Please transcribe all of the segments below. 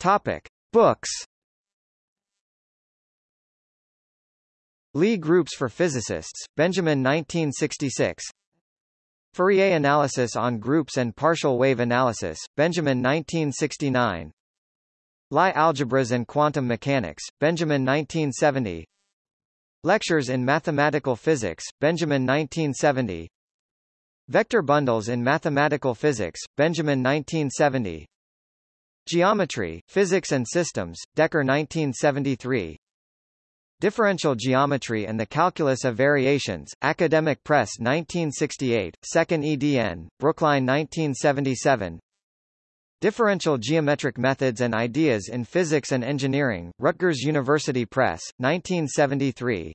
Topic. Books. Lie Groups for Physicists, Benjamin 1966 Fourier Analysis on Groups and Partial Wave Analysis, Benjamin 1969 Lie Algebras and Quantum Mechanics, Benjamin 1970 Lectures in Mathematical Physics, Benjamin 1970 Vector Bundles in Mathematical Physics, Benjamin 1970 Geometry, Physics and Systems, Dekker 1973 Differential Geometry and the Calculus of Variations, Academic Press 1968, 2nd edn, Brookline 1977 Differential Geometric Methods and Ideas in Physics and Engineering, Rutgers University Press, 1973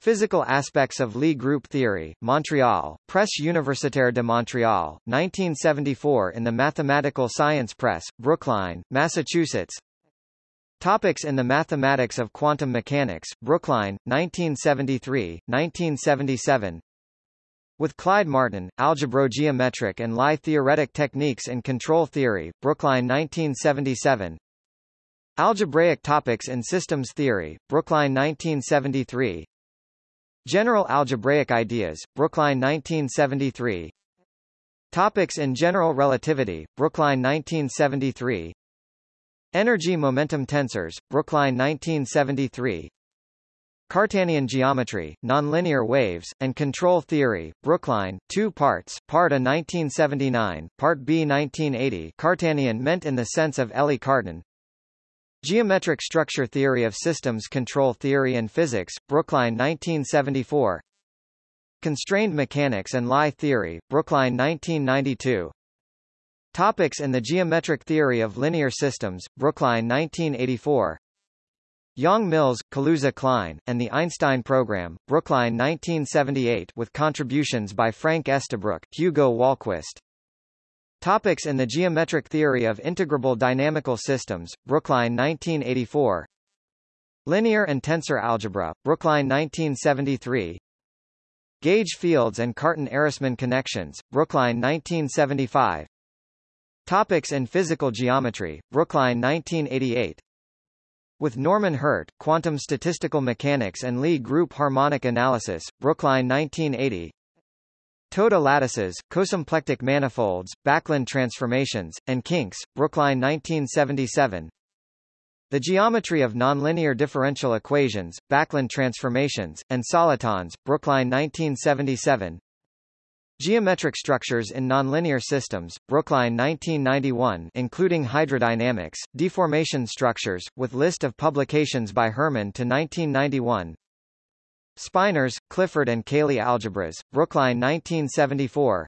Physical Aspects of Lie Group Theory, Montreal, Presse Universitaire de Montréal, 1974 in the Mathematical Science Press, Brookline, Massachusetts. Topics in the Mathematics of Quantum Mechanics, Brookline, 1973, 1977 With Clyde Martin, Algebrogeometric and Lie Theoretic Techniques in Control Theory, Brookline 1977 Algebraic Topics in Systems Theory, Brookline 1973 General Algebraic Ideas, Brookline 1973 Topics in General Relativity, Brookline 1973 Energy momentum tensors, Brookline 1973 Cartanian geometry, nonlinear waves, and control theory, Brookline, two parts, Part A 1979, Part B 1980 Cartanian meant in the sense of Élie Cartan Geometric structure theory of systems control theory and physics, Brookline 1974 Constrained mechanics and Lie theory, Brookline 1992 Topics in the Geometric Theory of Linear Systems, Brookline 1984 Yang Mills, Kaluza Klein, and the Einstein Program, Brookline 1978 with contributions by Frank Estabrook, Hugo Wahlquist. Topics in the Geometric Theory of Integrable Dynamical Systems, Brookline 1984 Linear and Tensor Algebra, Brookline 1973 Gauge Fields and Cartan-Ehresmann Connections, Brookline 1975 Topics in Physical Geometry, Brookline 1988 With Norman Hurt, Quantum Statistical Mechanics and Lie Group Harmonic Analysis, Brookline 1980 Toda lattices, cosymplectic manifolds, Backlund transformations, and kinks, Brookline 1977 The geometry of nonlinear differential equations, Backlund transformations, and solitons, Brookline 1977 Geometric Structures in Nonlinear Systems, Brookline 1991 including hydrodynamics, deformation structures, with list of publications by Hermann to 1991 Spinors, Clifford and Cayley Algebras, Brookline 1974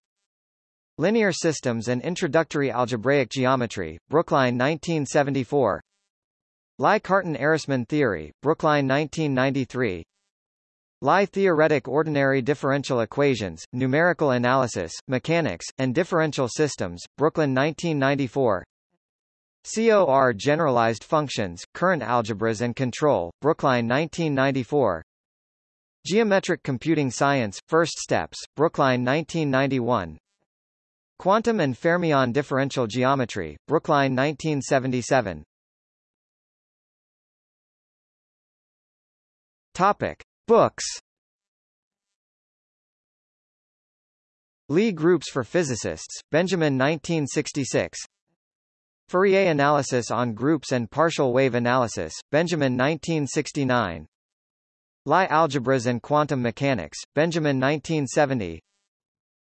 Linear Systems and Introductory Algebraic Geometry, Brookline 1974 Lie Cartan-Ehresmann Theory, Brookline 1993 Lie theoretic ordinary differential equations, numerical analysis, mechanics, and differential systems, Brooklyn 1994 COR generalized functions, current algebras and control, Brookline 1994 Geometric computing science, first steps, Brookline 1991 Quantum and fermion differential geometry, Brookline 1977 Topic. Books. Lie Groups for Physicists, Benjamin 1966 Fourier Analysis on Groups and Partial Wave Analysis, Benjamin 1969 Lie Algebras and Quantum Mechanics, Benjamin 1970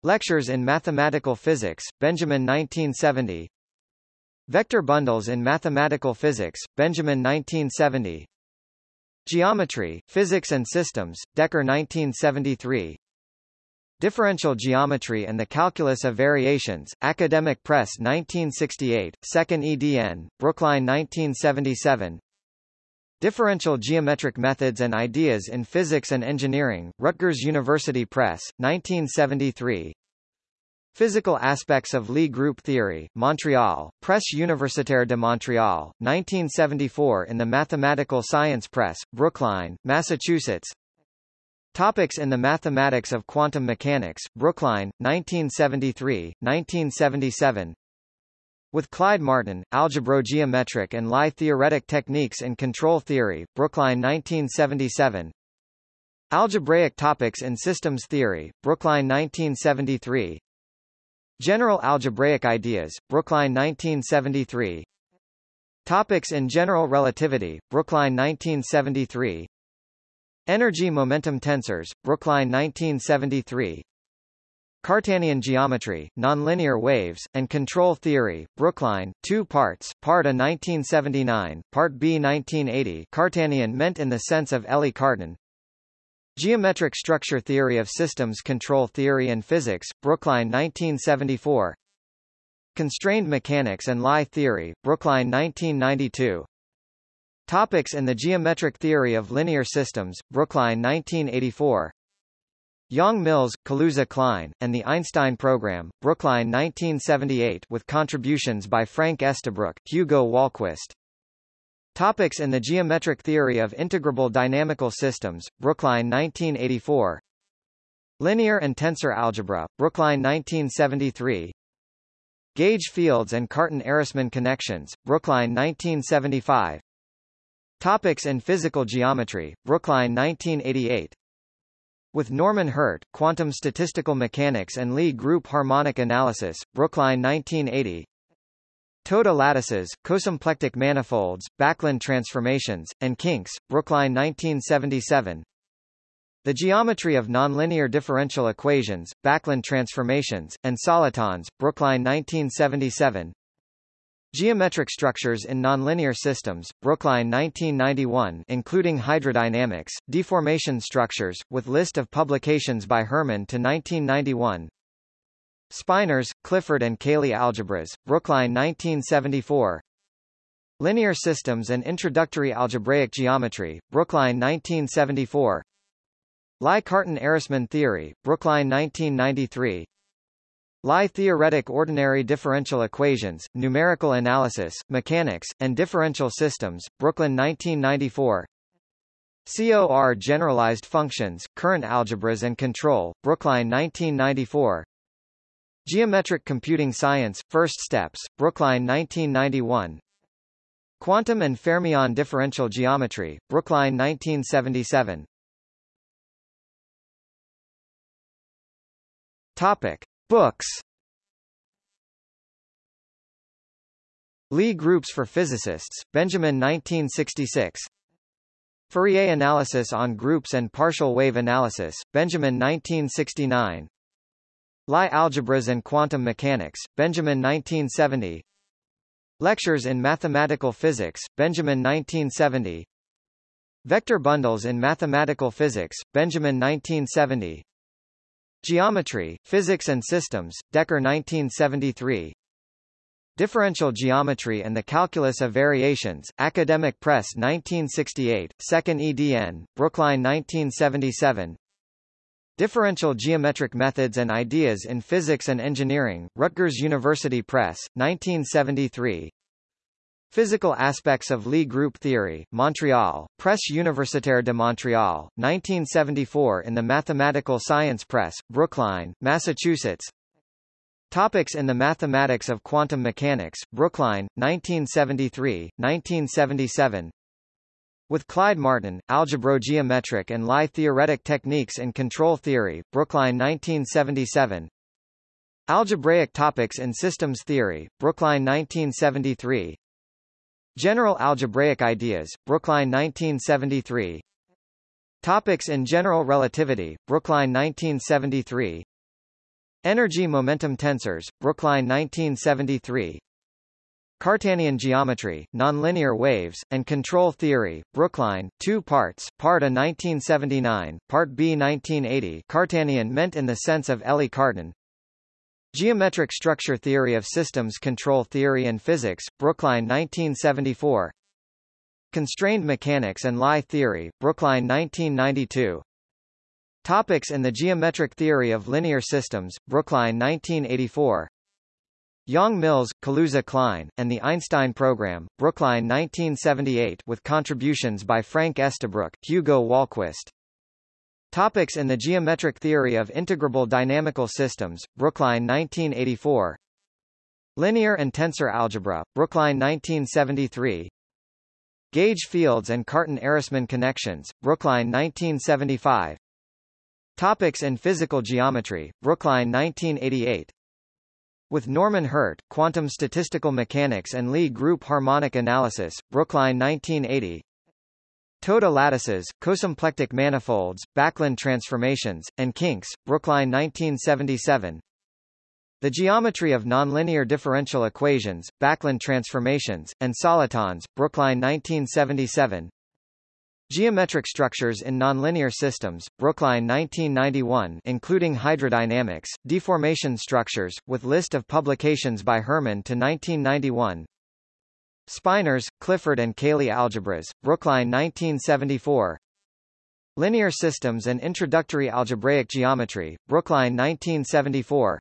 Lectures in Mathematical Physics, Benjamin 1970 Vector Bundles in Mathematical Physics, Benjamin 1970 Geometry, Physics and Systems, Dekker 1973 Differential Geometry and the Calculus of Variations, Academic Press 1968, 2nd edn, Brookline 1977 Differential Geometric Methods and Ideas in Physics and Engineering, Rutgers University Press, 1973 Physical Aspects of Lie Group Theory, Montreal, Presse Universitaire de Montréal, 1974 in the Mathematical Science Press, Brookline, Massachusetts. Topics in the Mathematics of Quantum Mechanics, Brookline, 1973, 1977 With Clyde Martin, Algebrogeometric and Lie Theoretic Techniques in Control Theory, Brookline 1977 Algebraic Topics in Systems Theory, Brookline 1973 General Algebraic Ideas, Brookline 1973 Topics in General Relativity, Brookline 1973 Energy-momentum tensors, Brookline 1973 Cartanian geometry, nonlinear waves, and control theory, Brookline, two parts, Part A 1979, Part B 1980 Cartanian meant in the sense of Élie Cartan. Geometric structure theory of systems control theory and physics, Brookline 1974 Constrained mechanics and Lie theory, Brookline 1992 Topics in the geometric theory of linear systems, Brookline 1984 Yang-Mills, Kaluza Klein, and the Einstein Program, Brookline 1978 with contributions by Frank Estabrook, Hugo Wahlquist. Topics in the geometric theory of integrable dynamical systems, Brookline 1984 Linear and tensor algebra, Brookline 1973 Gauge fields and Cartan-Ehresmann connections, Brookline 1975 Topics in physical geometry, Brookline 1988 with Norman Hurt, Quantum Statistical Mechanics and Lie Group Harmonic Analysis, Brookline 1980 Toda lattices, cosymplectic manifolds, Backlund transformations, and kinks, Brookline 1977 The geometry of nonlinear differential equations, Backlund transformations, and solitons, Brookline 1977 Geometric structures in nonlinear systems, Brookline 1991 including hydrodynamics, deformation structures, with list of publications by Hermann to 1991 Spinors, Clifford and Cayley Algebras, Brookline 1974 Linear Systems and Introductory Algebraic Geometry, Brookline 1974 Lie Cartan-Ehresmann Theory, Brookline 1993 Lie theoretic ordinary differential equations, numerical analysis, mechanics, and differential systems, Brooklyn 1994 COR generalized functions, current algebras and control, Brookline 1994 Geometric computing science, first steps, Brookline 1991 Quantum and fermion differential geometry, Brookline 1977 Topic Books. Lie Groups for Physicists, Benjamin 1966 Fourier Analysis on Groups and Partial Wave Analysis, Benjamin 1969 Lie Algebras and Quantum Mechanics, Benjamin 1970 Lectures in Mathematical Physics, Benjamin 1970 Vector Bundles in Mathematical Physics, Benjamin 1970 Geometry, Physics and Systems, Dekker 1973 Differential Geometry and the Calculus of Variations, Academic Press 1968, 2nd edn, Brookline 1977 Differential Geometric Methods and Ideas in Physics and Engineering, Rutgers University Press, 1973 Physical Aspects of Lie Group Theory, Montreal, Presse Universitaire de Montréal, 1974 in the Mathematical Science Press, Brookline, Massachusetts. Topics in the Mathematics of Quantum Mechanics, Brookline, 1973, 1977 with Clyde Martin, Algebrogeometric and Lie Theoretic Techniques in Control Theory, Brookline 1977 Algebraic Topics in Systems Theory, Brookline 1973 General Algebraic Ideas, Brookline 1973 Topics in General Relativity, Brookline 1973 Energy-momentum tensors, Brookline 1973 Cartanian geometry, nonlinear waves, and control theory, Brookline, two parts, Part A 1979, Part B 1980 Cartanian meant in the sense of Élie Cartan Geometric structure theory of systems control theory and physics, Brookline 1974 Constrained mechanics and Lie theory, Brookline 1992 Topics in the geometric theory of linear systems, Brookline 1984 Yang Mills, Kaluza Klein, and the Einstein Program, Brookline 1978 with contributions by Frank Estabrook, Hugo Wahlquist Topics in the geometric theory of integrable dynamical systems, Brookline 1984 Linear and Tensor Algebra, Brookline 1973 Gauge Fields and Cartan-Ehresmann Connections, Brookline 1975 Topics in Physical Geometry, Brookline 1988 With Norman Hurt, Quantum Statistical Mechanics and Lie Group Harmonic Analysis, Brookline 1980 Toda lattices, cosymplectic manifolds, Backlund transformations, and kinks, Brookline 1977 the geometry of nonlinear differential equations, Backlund transformations, and solitons, Brookline 1977 Geometric structures in nonlinear systems, Brookline 1991 including hydrodynamics, deformation structures, with list of publications by Hermann to 1991 Spinors, Clifford and Cayley Algebras, Brookline 1974 Linear Systems and Introductory Algebraic Geometry, Brookline 1974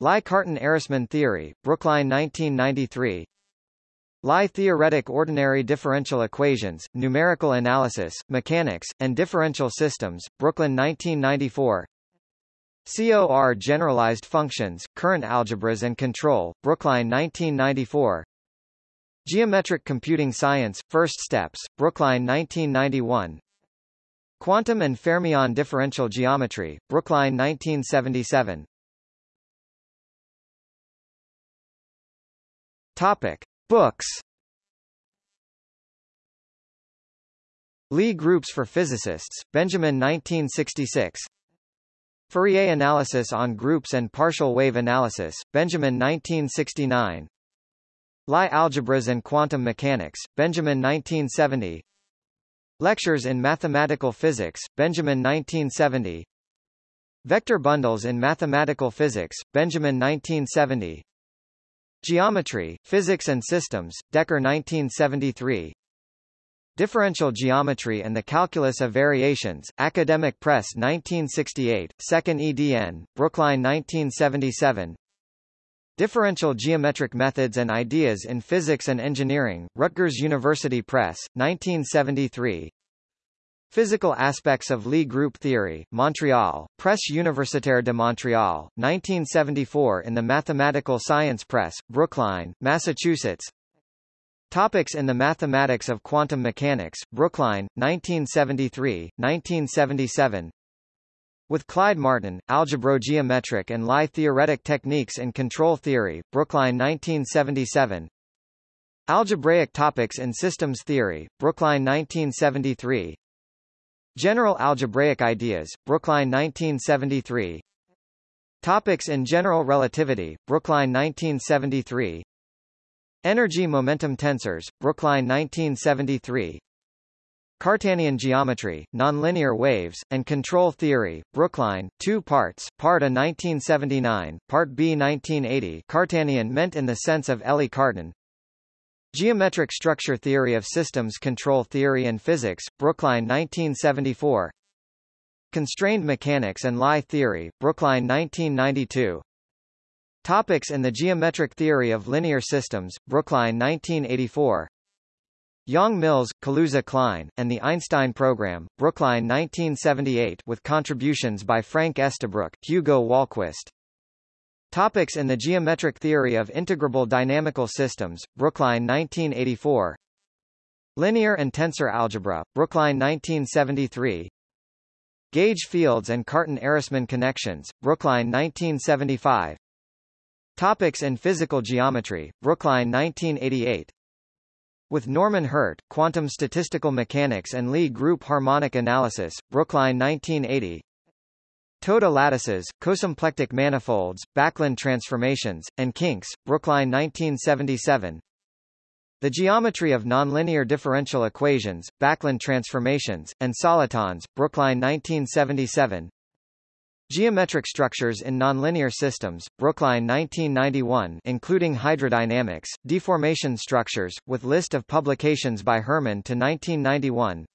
Lie Cartan-Ehresmann theory, Brookline 1993 Lie theoretic ordinary differential equations, numerical analysis, mechanics, and differential systems, Brooklyn 1994 COR generalized functions, current algebras and control, Brookline 1994 Geometric computing science, first steps, Brookline 1991 Quantum and fermion differential geometry, Brookline 1977 Topic. Books. Lie Groups for Physicists, Benjamin 1966 Fourier Analysis on Groups and Partial Wave Analysis, Benjamin 1969 Lie Algebras and Quantum Mechanics, Benjamin 1970 Lectures in Mathematical Physics, Benjamin 1970 Vector Bundles in Mathematical Physics, Benjamin 1970 Geometry, Physics and Systems, Dekker 1973 Differential Geometry and the Calculus of Variations, Academic Press 1968, 2nd edn, Brookline 1977 Differential Geometric Methods and Ideas in Physics and Engineering, Rutgers University Press, 1973 Physical Aspects of Lie Group Theory, Montreal, Presse Universitaire de Montréal, 1974 in the Mathematical Science Press, Brookline, Massachusetts. Topics in the Mathematics of Quantum Mechanics, Brookline, 1973, 1977 with Clyde Martin, Algebrogeometric and Lie Theoretic Techniques in Control Theory, Brookline 1977 Algebraic Topics in Systems Theory, Brookline 1973 General Algebraic Ideas, Brookline 1973 Topics in General Relativity, Brookline 1973 Energy Momentum Tensors, Brookline 1973 Cartanian Geometry, Nonlinear Waves, and Control Theory, Brookline, 2 parts, Part A 1979, Part B 1980 Cartanian meant in the sense of Élie Cartan. Geometric Structure Theory of Systems Control Theory and Physics, Brookline 1974 Constrained Mechanics and Lie Theory, Brookline 1992 Topics in the Geometric Theory of Linear Systems, Brookline 1984 Yang-Mills, Kaluza Klein, and the Einstein Program, Brookline 1978 with contributions by Frank Estabrook, Hugo Wahlquist. Topics in the Geometric Theory of Integrable Dynamical Systems, Brookline 1984 Linear and Tensor Algebra, Brookline 1973 Gauge Fields and Cartan-Ehresmann Connections, Brookline 1975 Topics in Physical Geometry, Brookline 1988 with Norman Hurt, Quantum Statistical Mechanics and Lie Group Harmonic Analysis, Brookline 1980 Toda lattices, cosymplectic manifolds, Backlund transformations, and kinks, Brookline 1977 The geometry of nonlinear differential equations, Backlund transformations, and solitons, Brookline 1977 Geometric structures in nonlinear systems, Brookline 1991 including hydrodynamics, deformation structures, with list of publications by Hermann to 1991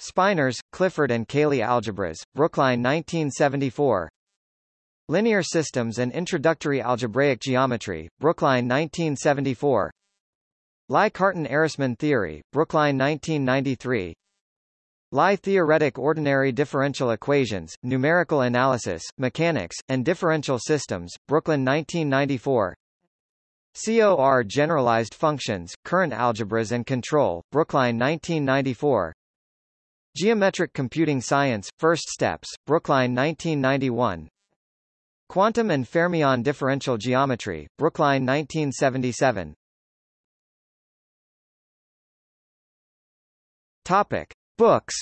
Spinors, Clifford and Cayley Algebras, Brookline 1974 Linear Systems and Introductory Algebraic Geometry, Brookline 1974 Lie Cartan-Ehresmann Theory, Brookline 1993 Lie Theoretic Ordinary Differential Equations, Numerical Analysis, Mechanics, and Differential Systems, Brooklyn 1994 COR Generalized Functions, Current Algebras and Control, Brookline 1994 Geometric Computing Science, First Steps, Brookline 1991 Quantum and Fermion Differential Geometry, Brookline 1977 Topic. Books.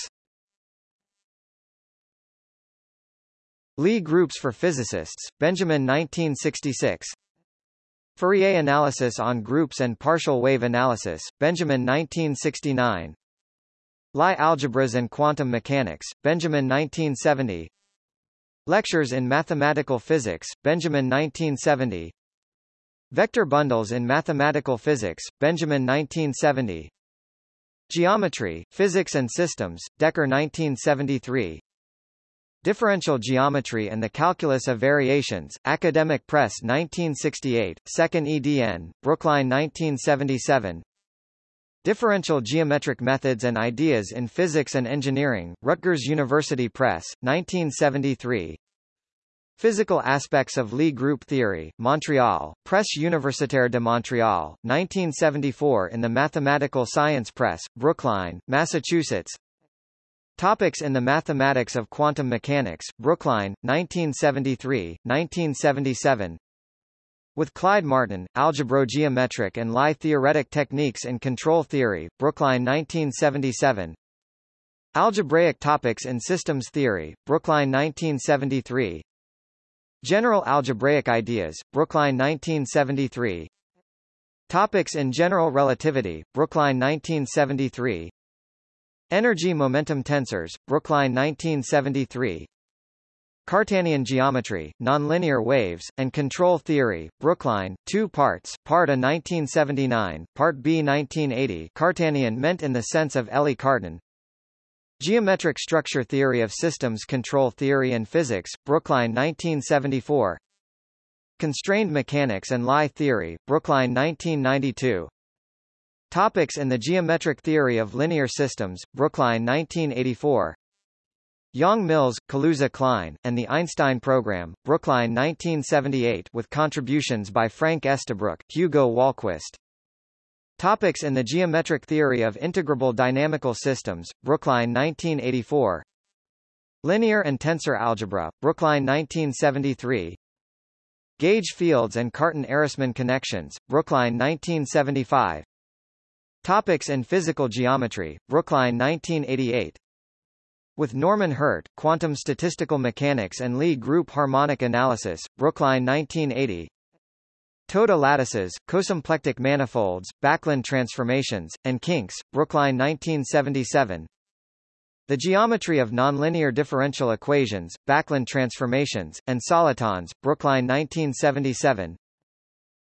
Lie Groups for Physicists, Benjamin 1966 Fourier Analysis on Groups and Partial Wave Analysis, Benjamin 1969 Lie Algebras and Quantum Mechanics, Benjamin 1970 Lectures in Mathematical Physics, Benjamin 1970 Vector Bundles in Mathematical Physics, Benjamin 1970 Geometry, Physics and Systems, Dekker 1973 Differential Geometry and the Calculus of Variations, Academic Press 1968, 2nd edn, Brookline 1977 Differential Geometric Methods and Ideas in Physics and Engineering, Rutgers University Press, 1973 Physical Aspects of Lie Group Theory, Montreal, Presse Universitaire de Montréal, 1974 in the Mathematical Science Press, Brookline, Massachusetts. Topics in the Mathematics of Quantum Mechanics, Brookline, 1973, 1977 With Clyde Martin, Algebrogeometric and Lie Theoretic Techniques in Control Theory, Brookline 1977 Algebraic Topics in Systems Theory, Brookline 1973 General Algebraic Ideas, Brookline 1973 Topics in General Relativity, Brookline 1973 Energy momentum tensors, Brookline 1973 Cartanian geometry, nonlinear waves, and control theory, Brookline, two parts, Part A 1979, Part B 1980 Cartanian meant in the sense of Élie Cartan Geometric structure theory of systems control theory and physics, Brookline 1974 Constrained mechanics and Lie theory, Brookline 1992 Topics in the Geometric Theory of Linear Systems, Brookline 1984 Yang-Mills, Kaluza Klein, and the Einstein Program, Brookline 1978 with contributions by Frank Estabrook, Hugo Wahlquist. Topics in the Geometric Theory of Integrable Dynamical Systems, Brookline 1984 Linear and Tensor Algebra, Brookline 1973 Gauge Fields and Cartan-Ehresmann Connections, Brookline 1975 Topics in Physical Geometry, Brookline 1988 with Norman Hurt, Quantum Statistical Mechanics and Lie Group Harmonic Analysis, Brookline 1980 Toda lattices, cosymplectic manifolds, Backlund transformations, and kinks, Brookline 1977 The Geometry of Nonlinear Differential Equations, Backlund transformations, and solitons, Brookline 1977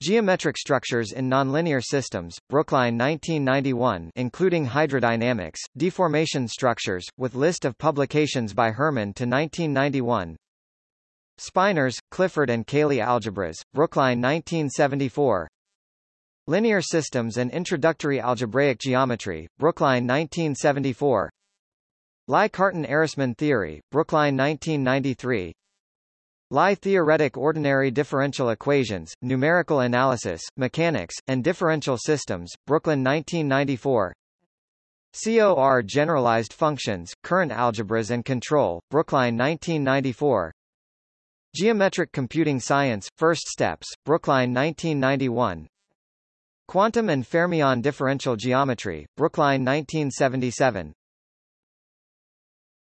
Geometric Structures in Nonlinear Systems, Brookline 1991 including hydrodynamics, deformation structures, with list of publications by Hermann to 1991 Spinors, Clifford and Cayley Algebras, Brookline 1974 Linear Systems and Introductory Algebraic Geometry, Brookline 1974 Lie Cartan-Ehresmann Theory, Brookline 1993 Lie theoretic ordinary differential equations, numerical analysis, mechanics, and differential systems, Brooklyn 1994 COR generalized functions, current algebras and control, Brookline 1994 Geometric computing science, first steps, Brookline 1991 Quantum and fermion differential geometry, Brookline 1977